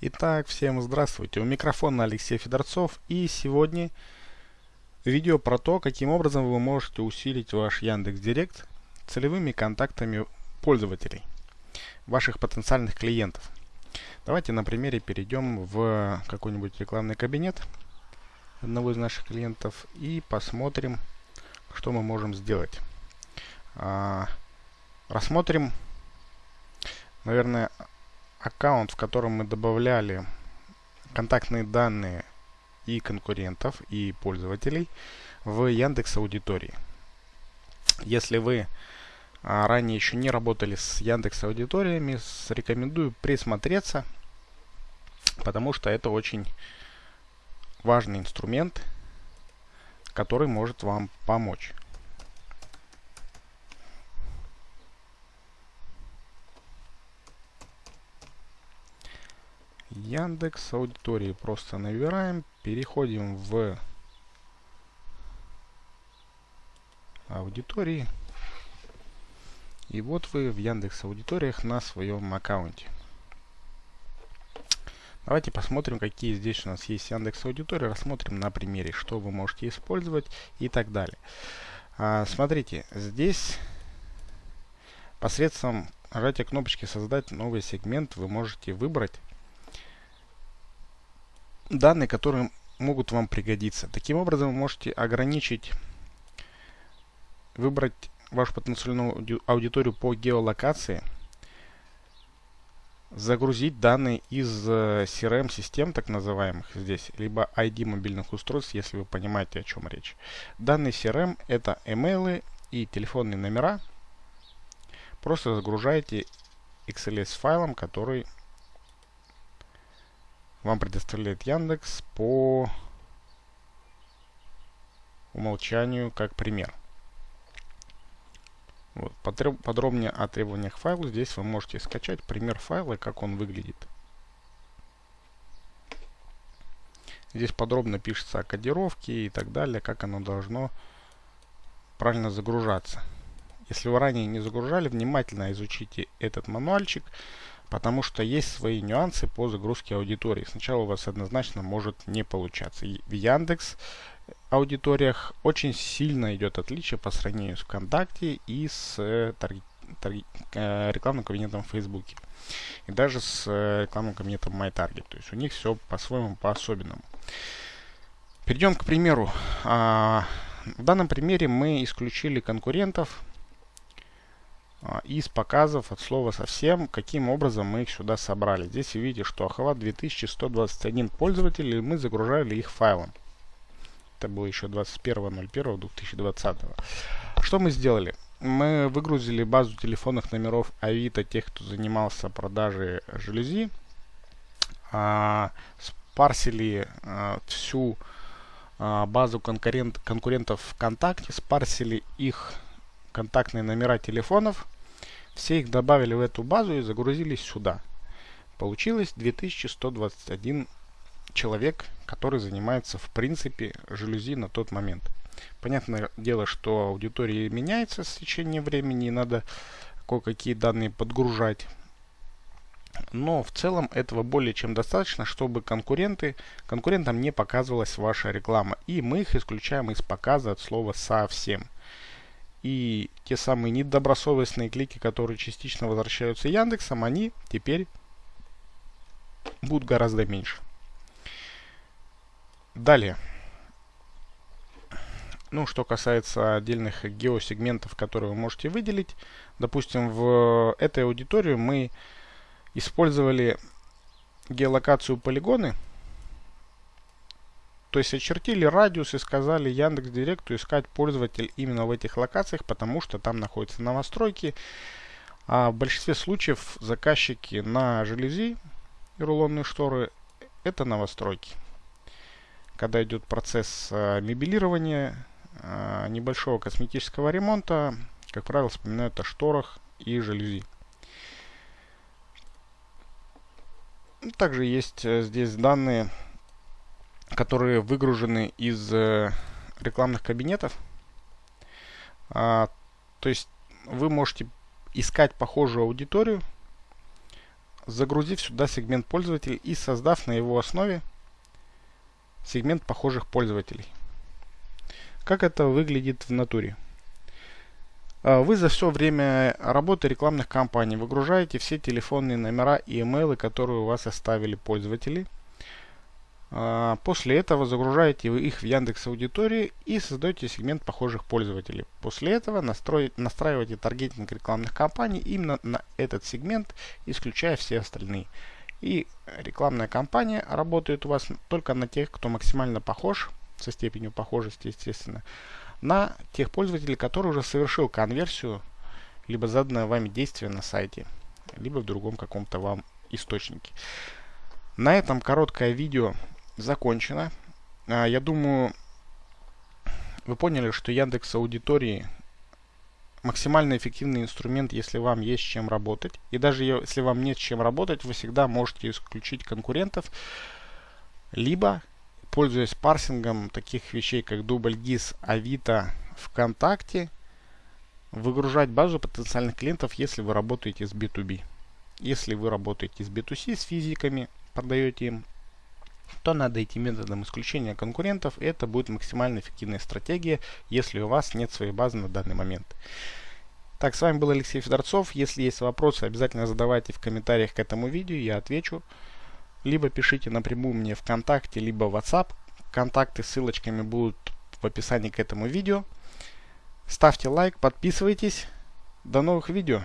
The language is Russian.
Итак, всем здравствуйте. У микрофона Алексей Федорцов и сегодня видео про то, каким образом вы можете усилить ваш Яндекс Директ целевыми контактами пользователей, ваших потенциальных клиентов. Давайте на примере перейдем в какой-нибудь рекламный кабинет одного из наших клиентов и посмотрим, что мы можем сделать. А, рассмотрим, наверное, аккаунт, в котором мы добавляли контактные данные и конкурентов, и пользователей в Яндекс Аудитории. Если вы а, ранее еще не работали с Яндекс Аудиториями, рекомендую присмотреться, потому что это очень важный инструмент, который может вам помочь. Яндекс аудитории просто набираем, переходим в аудитории. И вот вы в Яндекс аудиториях на своем аккаунте. Давайте посмотрим, какие здесь у нас есть Яндекс аудитории. Рассмотрим на примере, что вы можете использовать и так далее. А, смотрите, здесь посредством нажатия кнопочки «Создать новый сегмент» вы можете выбрать данные, которые могут вам пригодиться. Таким образом, вы можете ограничить, выбрать вашу потенциальную аудиторию по геолокации, загрузить данные из CRM-систем, так называемых здесь, либо ID мобильных устройств, если вы понимаете, о чем речь. Данные CRM — это email и телефонные номера. Просто загружаете XLS файлом, который вам предоставляет Яндекс по умолчанию как пример. Вот. Подробнее о требованиях файла здесь вы можете скачать пример файла, как он выглядит. Здесь подробно пишется о кодировке и так далее, как оно должно правильно загружаться. Если вы ранее не загружали, внимательно изучите этот мануальчик потому что есть свои нюансы по загрузке аудитории. Сначала у вас однозначно может не получаться. В Яндекс аудиториях очень сильно идет отличие по сравнению с ВКонтакте и с э, э, рекламным кабинетом в Фейсбуке. И даже с э, рекламным кабинетом MyTarget. То есть у них все по-своему, по-особенному. Перейдем к примеру. А, в данном примере мы исключили конкурентов, из показов от слова совсем, каким образом мы их сюда собрали. Здесь вы видите, что охват 2121 пользователей, мы загружали их файлом. Это было еще 21.01.2020. Что мы сделали? Мы выгрузили базу телефонных номеров Авито, тех, кто занимался продажей жалюзи. А, спарсили а, всю а, базу конкурент, конкурентов ВКонтакте, спарсили их контактные номера телефонов. Все их добавили в эту базу и загрузили сюда. Получилось 2121 человек, который занимается в принципе жалюзи на тот момент. Понятное дело, что аудитория меняется с течением времени, и надо кое-какие данные подгружать. Но в целом этого более чем достаточно, чтобы конкуренты, конкурентам не показывалась ваша реклама. И мы их исключаем из показа от слова совсем. И те самые недобросовестные клики, которые частично возвращаются Яндексом, они теперь будут гораздо меньше. Далее. Ну, что касается отдельных геосегментов, которые вы можете выделить. Допустим, в этой аудитории мы использовали геолокацию полигоны – то есть очертили радиус и сказали Яндекс Директу искать пользователь именно в этих локациях, потому что там находятся новостройки. А в большинстве случаев заказчики на желези и рулонные шторы это новостройки. Когда идет процесс а, мебелирования, а, небольшого косметического ремонта, как правило, вспоминают о шторах и жалюзи. Также есть э, здесь данные которые выгружены из э, рекламных кабинетов. А, то есть вы можете искать похожую аудиторию загрузив сюда сегмент пользователей и создав на его основе сегмент похожих пользователей. Как это выглядит в натуре? А, вы за все время работы рекламных кампаний выгружаете все телефонные номера и имейлы, которые у вас оставили пользователи. А, после этого загружаете вы их в Яндекс Аудитории и создаете сегмент похожих пользователей. После этого настраиваете таргетинг рекламных кампаний именно на этот сегмент, исключая все остальные. И рекламная кампания работает у вас только на тех, кто максимально похож, со степенью похожести, естественно, на тех пользователей, которые уже совершил конверсию, либо заданное вами действие на сайте, либо в другом каком-то вам источнике. На этом короткое видео закончено. А, я думаю, вы поняли, что Яндекс Аудитории максимально эффективный инструмент, если вам есть с чем работать. И даже если вам нет с чем работать, вы всегда можете исключить конкурентов, либо пользуясь парсингом таких вещей, как DoubleGIS, Авито, ВКонтакте, выгружать базу потенциальных клиентов, если вы работаете с B2B. Если вы работаете с B2C, с физиками, продаете им, то надо идти методом исключения конкурентов, и это будет максимально эффективная стратегия, если у вас нет своей базы на данный момент. Так, с вами был Алексей Федорцов. Если есть вопросы, обязательно задавайте в комментариях к этому видео, я отвечу либо пишите напрямую мне ВКонтакте, либо в WhatsApp. Контакты с ссылочками будут в описании к этому видео. Ставьте лайк, подписывайтесь. До новых видео.